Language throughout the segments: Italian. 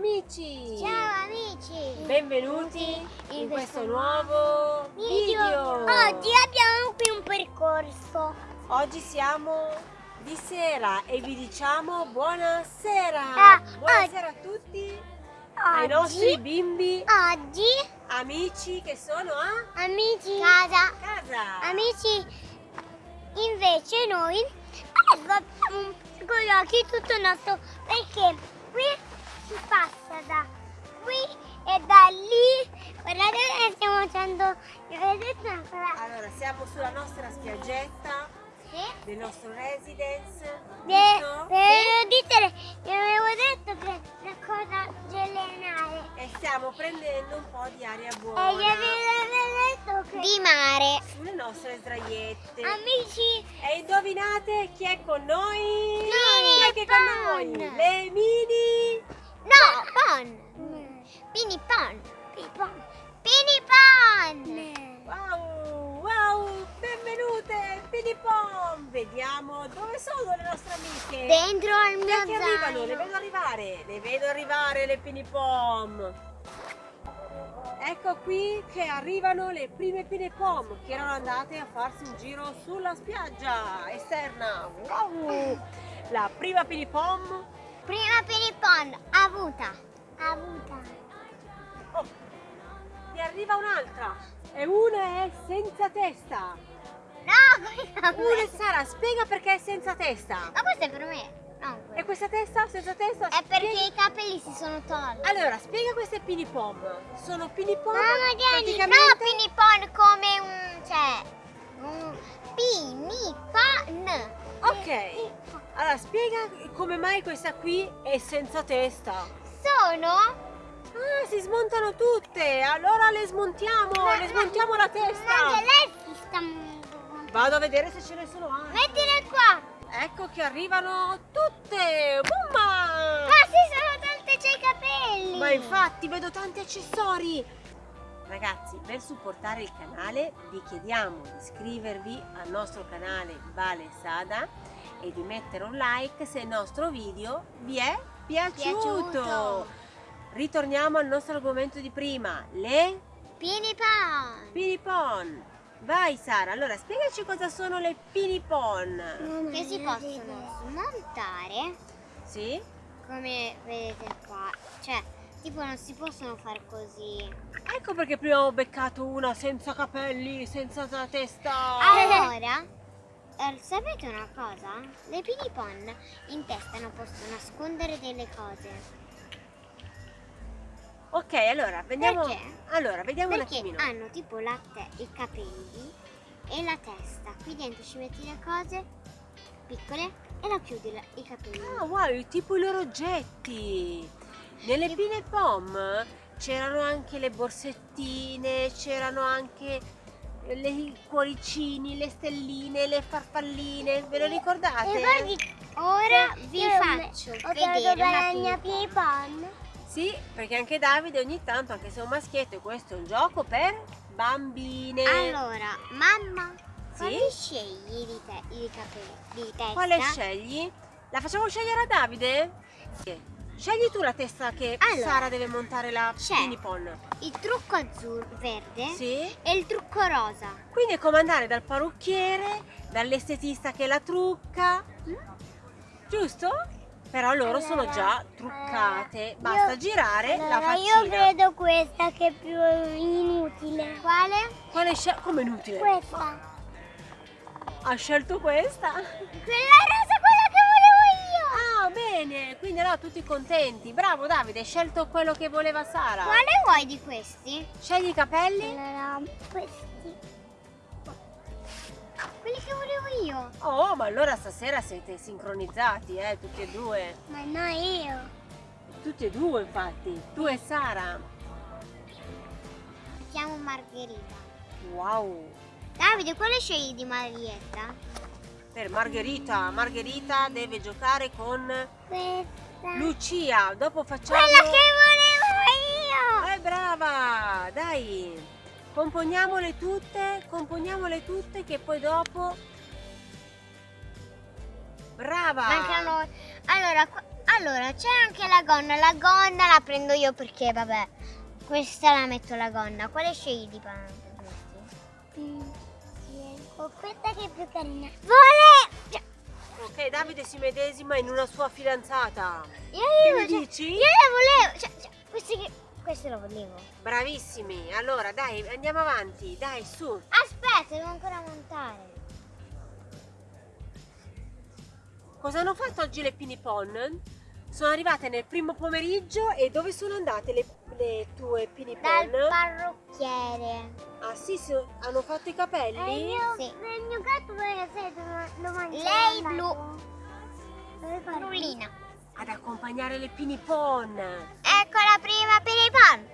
amici! Ciao amici! Benvenuti in, questo nuovo video. video! Oggi abbiamo qui un percorso. Oggi siamo di sera e vi diciamo buonasera! Ah, buonasera a tutti! Oggi, ai nostri bimbi, oggi, amici che sono a amici, casa, casa. amici, invece noi abbiamo con gli occhi tutto il nostro, perché qui si passa da qui e da lì, guardate che stiamo facendo? Allora, siamo sulla nostra spiaggetta sì. del nostro residence, De, per dire, vi avevo detto che la cosa gelenare. E stiamo prendendo un po' di aria buona. E gli avevo detto che... Di mare. Sulle nostre sdraiette. Amici. E indovinate chi è con noi? Mini chi è con noi? Le mini... No, Pon. Pini Pon. Pini Pon. Pini Pon. Wow, wow, benvenute, Pini Pon. Vediamo dove sono le nostre amiche. Dentro al mio zaino. arrivano, le vedo arrivare, le vedo arrivare le Pini Pom. Ecco qui che arrivano le prime Pini Pom che erano andate a farsi un giro sulla spiaggia esterna. Wow! La prima Pini Pom. Prima Pini Pon, avuta. Avuta. Oh, ne arriva un'altra e una è senza testa. No, Una Sara, spiega perché è senza testa. Ma questo è per me. No, E questa testa senza testa? È perché Spiega- i capelli si sono tolti. Allora, spiega queste Pini Pom. Sono Pini Pom Mamma no praticamente... Pini Pon come un... cioè... Un Pini Pon. Ok, allora spiega come mai questa qui è senza testa. Sono... Ah, si smontano tutte, allora le smontiamo, le smontiamo la Ma testa. anche lei si sta... Vado a vedere se ce ne sono altre. Mettile qua. Ecco che arrivano tutte, Bumma! Ma si sono tolte c'è i capelli. Ma infatti vedo tanti accessori. Ragazzi, per supportare il canale vi chiediamo di iscrivervi al nostro canale Vale Sada e di mettere un like se il nostro video vi è piaciuto. Piaciuto. Ritorniamo al nostro argomento di prima, le Pinipon. pinipon. Vai Sara, allora spiegaci cosa sono le pinipon. Che si possono smontare Sì? come vedete qua. Cioè, tipo non si possono fare così. Ecco perché prima ho beccato una senza capelli, senza la testa. Allora, eh, sapete una cosa? Le pinipon in testa non possono nascondere delle cose. Ok, allora vediamo. Perché? Allora, vediamo un Perché attimino. hanno tipo i capelli e la testa. Qui dentro ci metti le cose piccole e la chiudi la- i capelli. Ah, wow, tipo i loro oggetti. Nelle Che- pine pom c'erano anche le borsettine, c'erano anche le- i cuoricini, le stelline, le farfalline. Ve lo ricordate? Ora vi faccio vedere una pinipon. Sì, perché anche Davide ogni tanto, anche se è un maschietto, e questo è un gioco per bambine. Allora, mamma, Sì? quali scegli di, te- di capelli di testa? Quale scegli? La facciamo scegliere a Davide? Sì. Scegli tu la testa che Allora, Sara deve montare la c'è. pinipon. Il trucco azzurro, verde Sì. e il trucco rosa. Quindi è come andare dal parrucchiere, dall'estetista che la trucca. Giusto? Però loro sono già truccate. Basta girare la faccina. questa che è più inutile. Quale? Quale Come inutile? Questa. Ha scelto questa? Quella rosa, quella bene. Quindi allora tutti contenti. Bravo Davide, hai scelto quello che voleva Sara. Quale vuoi di questi? Scegli i capelli? Allora, questi. Quelli che volevo io. Oh, ma allora stasera siete sincronizzati, eh, tutti e due. Ma no, io. Tutti e due, infatti. Tu e Sara. Mi chiamo Margherita. Wow. Davide, quale scegli di Marietta? Per Margherita, Margherita deve giocare con Questa. Lucia. Dopo facciamo... Quella che volevo io. Eh, brava! Dai! Componiamole tutte, componiamole tutte che poi dopo... Brava! Mancano. Allora, Allora, c'è anche la gonna. La gonna la prendo io perché, vabbè, questa la metto la gonna. Quale scegli di panno? Ho questa che è più carina. Vuole... Ok, Davide si medesima in una sua fidanzata. Io, io, cioè, dici? io le volevo. Cioè, cioè, queste, che, queste le volevo. Bravissimi. Allora, dai, andiamo avanti. Dai, su. Aspetta, devo ancora montare. Cosa hanno fatto oggi le Pinipon? Sono arrivate nel primo pomeriggio e dove sono andate le, le tue Dal Pinipon? parrucchiere. Ah sì, so- hanno fatto i capelli? Sì. Il mio gatto? Lo mangi? Lei blu. Brulina. Ad accompagnare le Pinipon. Ecco la prima pan.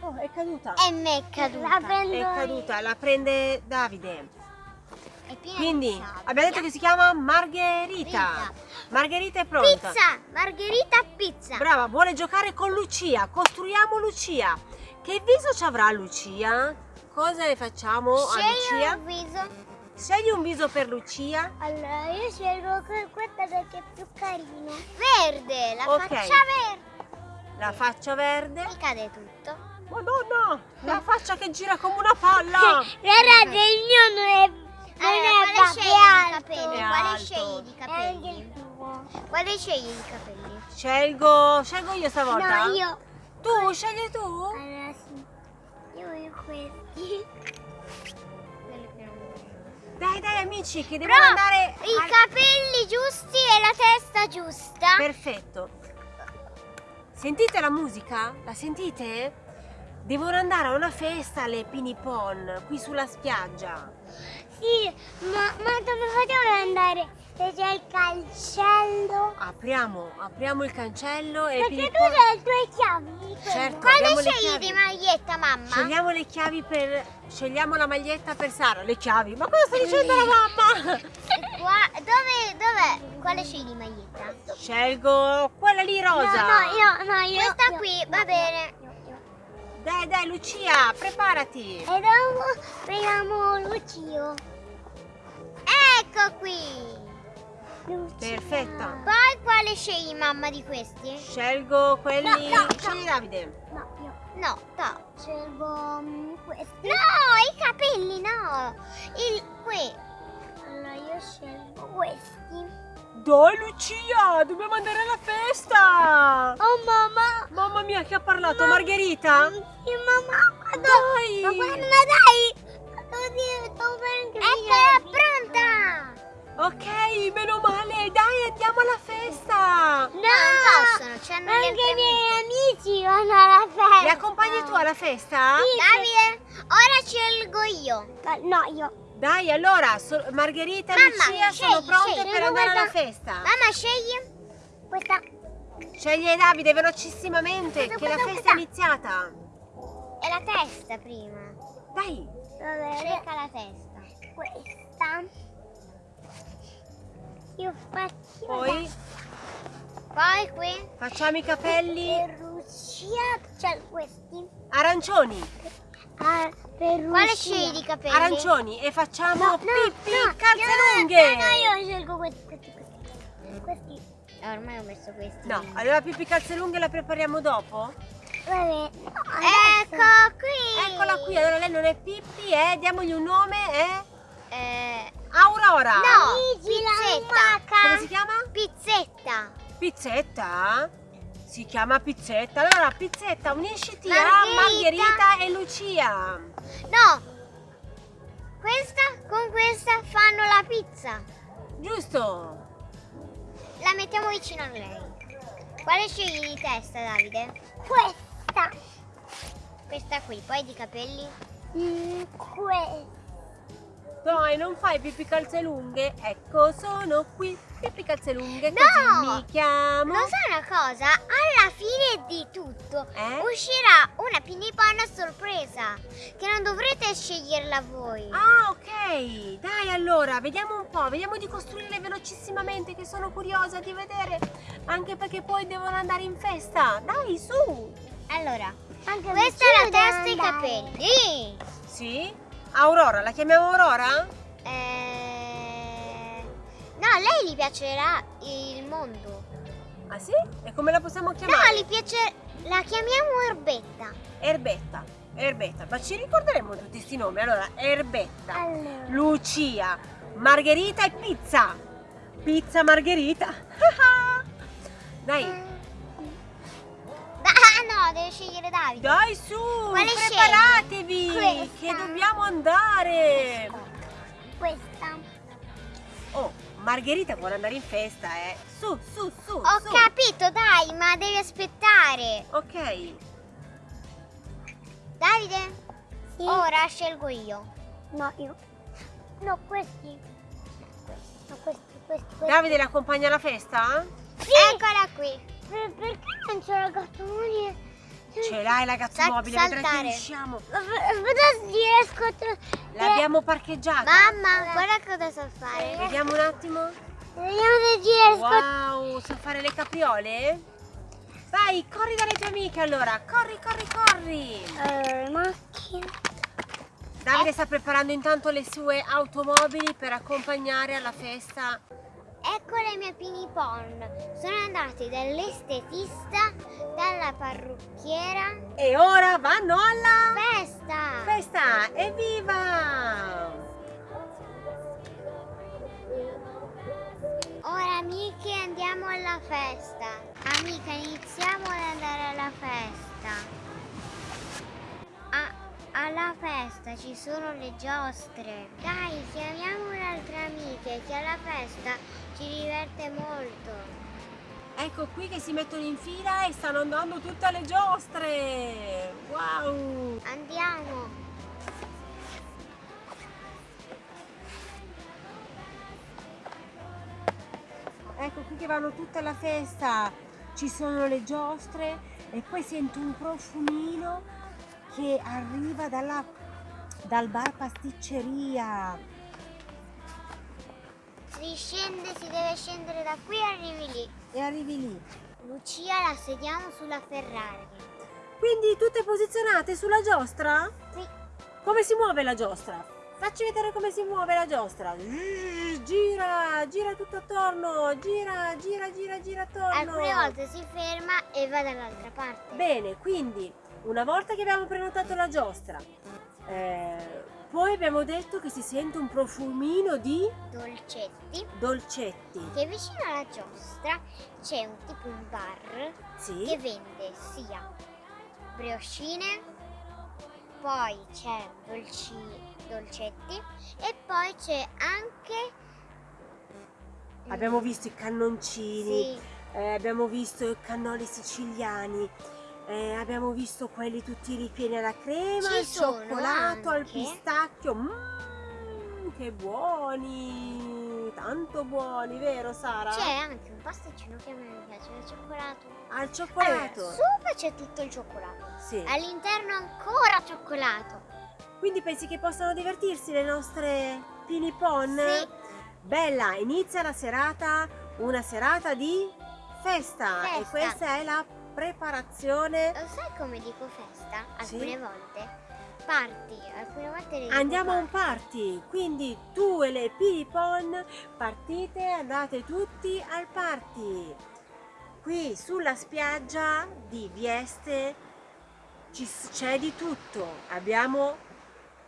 Oh, è caduta. E me è caduta. La prendo È io. caduta, la prende Davide. Quindi abbiamo detto che si chiama Margherita. Rita. Margherita è pronta. Pizza, margherita pizza. Brava, vuole giocare con Lucia. Costruiamo Lucia. Che viso ci avrà Lucia? Cosa le facciamo a Scegli Lucia? un viso. Scegli un viso per Lucia. Allora, io scelgo que- questa perché è più carino. Verde, la Ok. faccia verde. La faccia verde. Mi cade tutto. Madonna, la faccia che gira come una palla. Guardate, il mio non è, Allora, è quale scegli di capelli? Quale scegli di capelli? Quale scegli di capelli? Scelgo, scelgo io stavolta. No, io. Tu, scegli tu. Allora sì. Io voglio questi. Dai, dai, amici, che devono Però andare. i al- capelli giusti e la testa giusta. Perfetto. Sentite la musica? La sentite? Devono andare a una festa alle Pinipon, qui sulla spiaggia. Sì, ma, ma dove vogliamo andare? C'è il cancello. Apriamo, apriamo il cancello e Perché tu hai le tue chiavi. Certo. Quale scegli di maglietta, mamma? Scegliamo le chiavi per... Scegliamo la maglietta per Sara. Le chiavi? Ma cosa sta dicendo la mamma? Qua- dove, dov'è? Quale scegli di maglietta? Scelgo quella lì rosa. No, no, io, no, io. Questa io- qui, io- va bene. io- io. Dai, dai, Lucia, preparati. E dopo prendiamo Lucio. Ecco qui. Lucia. Perfetto. Poi quale scegli, mamma, di questi? Scelgo quelli... No, no, no. Scegli Davide. No, io No, no. scelgo mm, questi. No, i capelli no. Il qui. Allora io scelgo questi. Dai, Lucia, dobbiamo andare alla festa. Oh mamma! Mamma mia, che ha parlato? Margherita? Sì, mamma! Dai. Ma guarda, dai! Eccola pronta. Ok, meno male, dai, andiamo alla festa. No! non possono, c'hanno Anche i miei amici vanno alla festa. Mi accompagni tu alla festa? Davide, ora scelgo io. No, io. Dai, allora, so- Margherita e Lucia sono scegli, pronte scegli, per andare alla festa. Mamma, scegli. Questa. Scegli Davide velocissimamente, Questa, che la questa, festa è questa. iniziata. E la testa prima. Dai, Vabbè, Cerca la testa. questa. Io faccio. poi Poi qui. facciamo i capelli Per Lucia c'è questi. arancioni. Ah, per Quale scegli di capelli? Arancioni e facciamo No, no, pippi no, calze no, lunghe. No, no, io scelgo questi, questi, questi. Questi. Eh, ormai ho messo questi. No, allora pippi calze lunghe la prepariamo dopo? Vabbè. No, Ecco qui. Eccola qui, allora lei non è Pippi, eh? Diamogli un nome, è Eh, Aurora. no, Luigi, pizzetta. Come si chiama? Pizzetta. Pizzetta? Si chiama Pizzetta. Allora, Pizzetta, unisciti a Margherita. Margherita e Lucia. No. Questa con questa fanno la pizza. Giusto? La mettiamo vicino a lei. Quale scegli di testa, Davide? Questa. Questa qui, poi di capelli? Mm, questa. Dai, non fai pippi calze lunghe? Ecco, sono qui. Pippi calze lunghe, No! così mi chiamo. Lo sai una cosa? Alla fine di tutto Eh? uscirà una piniponna a sorpresa che non dovrete sceglierla voi. Ah, ok. Dai, allora, vediamo un po'. Vediamo di costruirle velocissimamente, che sono curiosa di vedere. Anche perché poi devono andare in festa. Dai, su. Allora, Anche questa è la testa e i capelli. Sì? Aurora, la chiamiamo Aurora? Eh... No, a lei gli piacerà il mondo. Ah sì? E come la possiamo No, chiamare? gli piace... La chiamiamo Erbetta. Erbetta. Erbetta. Ma ci ricorderemo tutti questi nomi. Allora, Erbetta, Allora. Lucia, Margherita e Pizza. Pizza Margherita. Dai, Ah no, deve scegliere Davide. dai su, Quale preparatevi scegli? che dobbiamo andare. Questa. Oh, Margherita vuole andare in festa, eh. Su, su, su, Ho su. capito, dai, ma devi aspettare. Ok. Davide? Sì. Ora scelgo io. No, io. No, questi. No, questi, questi, questi. Davide l'accompagna alla festa? Eccola qui. Per- perché non c'è la gattonia? Ce l'hai la Sa- gattomobile, vedrai che riusciamo. Aspetta riesco L'abbiamo parcheggiata. Mamma, guarda cosa so fare. Vediamo un attimo. Vediamo se riesco. Wow, sa fare le capriole? Vai, corri dalle tue amiche allora. Corri, corri, corri. Allora, macchina. Davide sta preparando intanto le sue automobili per accompagnare alla festa. Ecco le mie pinipon. Sono andate dall'estetista, dalla parrucchiera. E ora vanno alla Festa! festa. Evviva! Ora amiche andiamo alla festa. Amica, iniziamo ad andare alla festa. Alla festa ci sono le giostre. Dai, chiamiamo un'altra amica che alla festa ci diverte molto. Ecco qui che si mettono in fila e stanno andando tutte alle giostre. Wow! Andiamo. Ecco qui che vanno tutte alla festa. Ci sono le giostre e poi sento un profumino che arriva dalla, dal bar pasticceria. Si scende, si deve scendere da qui e arrivi lì. E arrivi lì. Lucia la sediamo sulla Ferrari. Quindi tutte posizionate sulla giostra? Sì. Come si muove la giostra? Facci vedere come si muove la giostra. Gira, gira tutto attorno, gira, gira, gira, gira attorno. Alcune volte si ferma e va dall'altra parte. Bene, quindi una volta che abbiamo prenotato la giostra, eh, poi abbiamo detto che si sente un profumino di Dolcetti. dolcetti. Che vicino alla giostra c'è un tipo un bar che Sì, vende sia brioscine, poi c'è dolci- dolcetti e poi c'è anche abbiamo visto i cannoncini, sì, eh, abbiamo visto i cannoli siciliani, eh, abbiamo visto quelli tutti ripieni alla crema, Ci al cioccolato, al anche- pistacchio. Mmm, che buoni! Tanto buoni, vero Sara? c'è anche un pasticcino che a me piace, il cioccolato. Al cioccolato. Allora, sopra c'è tutto il cioccolato, Sì. all'interno ancora cioccolato. Quindi pensi che possano divertirsi le nostre pinipon? Sì. Bella, inizia la serata, una serata di festa. E Festa. questa è la preparazione. Lo sai come dico festa? Sì. Alcune volte parti, alcune volte le Andiamo a un party. party, quindi tu e le pinipon partite, andate tutti al party. Qui sulla spiaggia di Vieste c'è di tutto. Abbiamo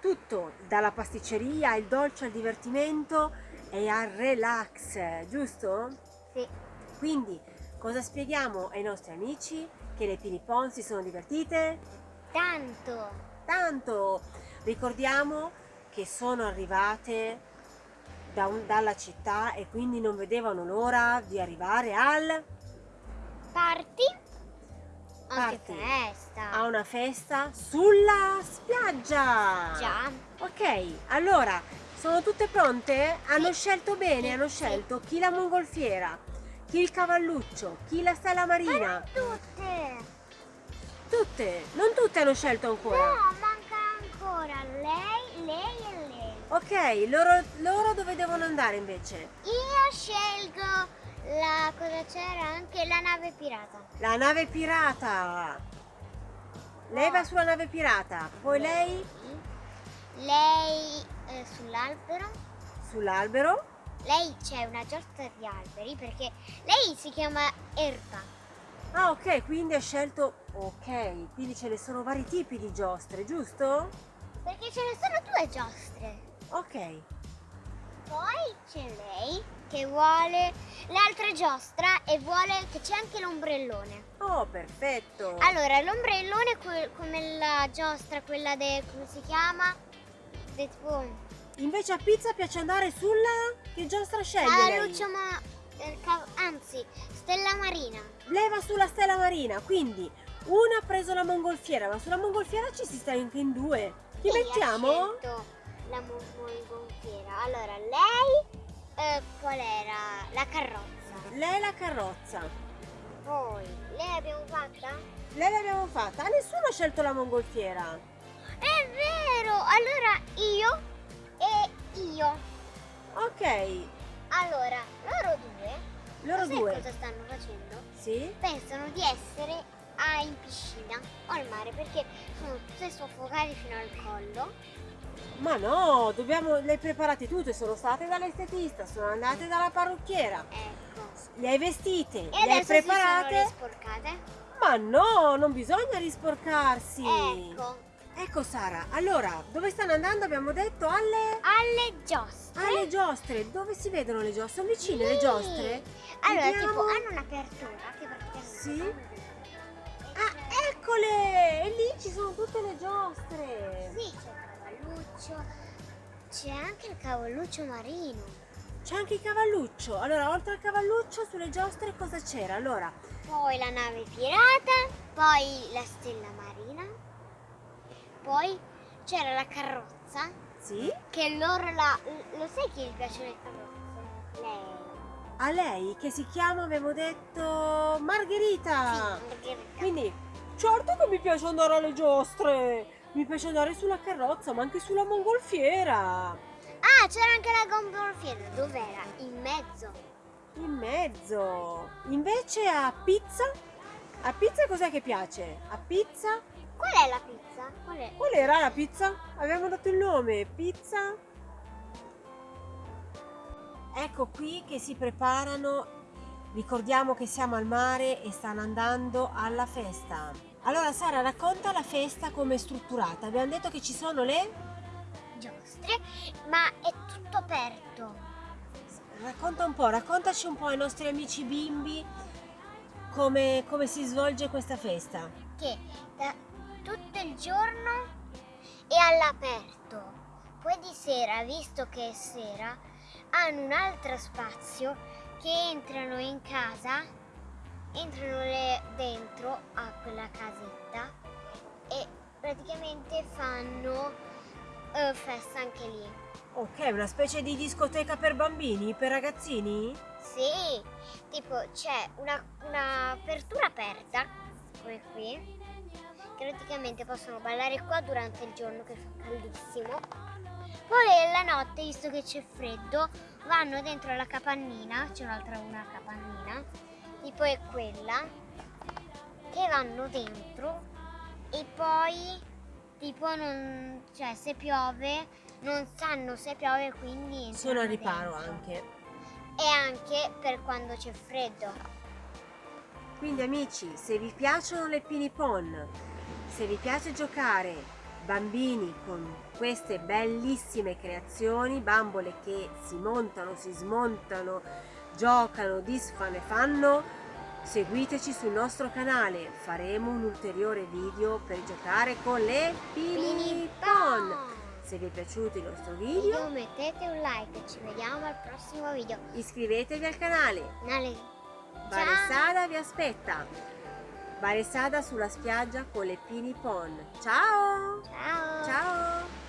tutto, dalla pasticceria, al dolce, al divertimento e al relax, giusto? Sì. Quindi cosa spieghiamo ai nostri amici? Che le pinipon si sono divertite? Tanto. Tanto! Ricordiamo che sono arrivate da un- dalla città e quindi non vedevano l'ora di arrivare al, Parti. Anche Party. festa. a una festa sulla spiaggia. Già. Ok, allora sono tutte pronte? Hanno scelto bene, Sì, hanno sì. scelto chi la mongolfiera, chi il cavalluccio, chi la stella marina. Tutte. Tutte, non tutte hanno scelto ancora. No, manca ancora lei, lei e lei. Ok, loro, loro dove devono andare invece? Io scelgo la cosa c'era anche la nave pirata. La nave pirata. Lei va sulla nave pirata, poi lei Lei eh, sull'albero, sull'albero lei c'è una giostra di alberi perché lei si chiama Erba. Ah, ok, quindi ha scelto... Ok, quindi ce ne sono vari tipi di giostre, giusto? Perché ce ne sono due giostre. Ok. Poi c'è lei che vuole l'altra giostra e vuole che c'è anche l'ombrellone. Oh, perfetto. Allora, l'ombrellone come la giostra, quella de... come si chiama? De tipo... Invece a pizza piace andare sulla... Che giostra sceglie Ah, lei? Lucio, ma... eh, anzi, Stella Marina. Lei va sulla stella marina, quindi una ha preso la mongolfiera, ma sulla mongolfiera ci si sta anche in due. Chi Sì, mettiamo? La mo- mongolfiera. Allora, lei... eh, qual era? La carrozza. Lei la carrozza. Poi, lei l'abbiamo fatta? Lei l'abbiamo fatta. Ah, nessuno ha scelto la mongolfiera. È vero! Allora, io e io. Ok, Allora, loro due, loro due. cosa stanno facendo? Sì? Pensano di essere a- in piscina o al mare perché sono tutte soffocate fino al collo. Ma no, dobbiamo... Le hai preparate tutte, sono state dall'estetista, sono andate dalla parrucchiera. Ecco. Le hai vestite, E le hai adesso si sono preparate. risporcate. Ma no, non bisogna risporcarsi. Ecco. Ecco Sara, allora, dove stanno andando? Abbiamo detto alle... Alle giostre. alle giostre. Dove si vedono le giostre? Sono vicine le Sì. giostre? Allora, Vediamo. tipo, hanno un'apertura che praticamente Sì. Ah, eccole! E lì ci sono tutte le giostre. Sì, c'è il cavalluccio, c'è anche il cavalluccio marino. C'è anche il cavalluccio. Allora, oltre al cavalluccio, sulle giostre cosa c'era? Allora, Poi la nave pirata, poi la stella marina, poi c'era la carrozza, sì? che loro la... Lo sai chi gli piace le carrozze? Lei. A lei che si chiama, abbiamo detto, Margherita. Sì, Margherita. Quindi, certo che mi piace andare alle giostre. Mi piace andare sulla carrozza, ma anche sulla mongolfiera. Ah, c'era anche la gombolfiera. Dov'era? In mezzo. In mezzo. Invece a pizza? A pizza cos'è che piace? A pizza? Qual è la pizza? Qual è? Qual era la pizza? Abbiamo dato il nome. Pizza? Ecco qui che si preparano. Ricordiamo che siamo al mare e stanno andando alla festa. Allora Sara racconta la festa come è strutturata. Abbiamo detto che ci sono le... Giostre, ma è tutto aperto. Racconta un po', raccontaci un po' ai nostri amici bimbi come, come si svolge questa festa. Che da tutto il giorno è all'aperto. Poi di sera, visto che è sera, hanno un altro spazio che entrano in casa, entrano le- dentro a quella casetta e praticamente fanno eh, festa anche lì. Ok, una specie di discoteca per bambini, per ragazzini? Sì, tipo c'è una, un'apertura aperta, come qui, praticamente possono ballare qua durante il giorno che fa caldissimo. Poi la notte, visto che c'è freddo, vanno dentro la capannina, c'è un'altra una capannina, tipo è quella, che vanno dentro e poi tipo non, cioè se piove non sanno se piove quindi Sono al riparo dentro. anche. E anche per quando c'è freddo. Quindi amici, se vi piacciono le pinipon, se vi piace giocare bambini con queste bellissime creazioni, bambole che si montano, si smontano, giocano, disfano e fanno, seguiteci sul nostro canale, faremo un ulteriore video per giocare con le pinipon. Se vi è piaciuto il nostro Video video, mettete un like ci vediamo al prossimo video. iscrivetevi al canale. Nale- Baresada vi aspetta. Baresada sulla spiaggia con le pinipon. Ciao! Ciao! Ciao!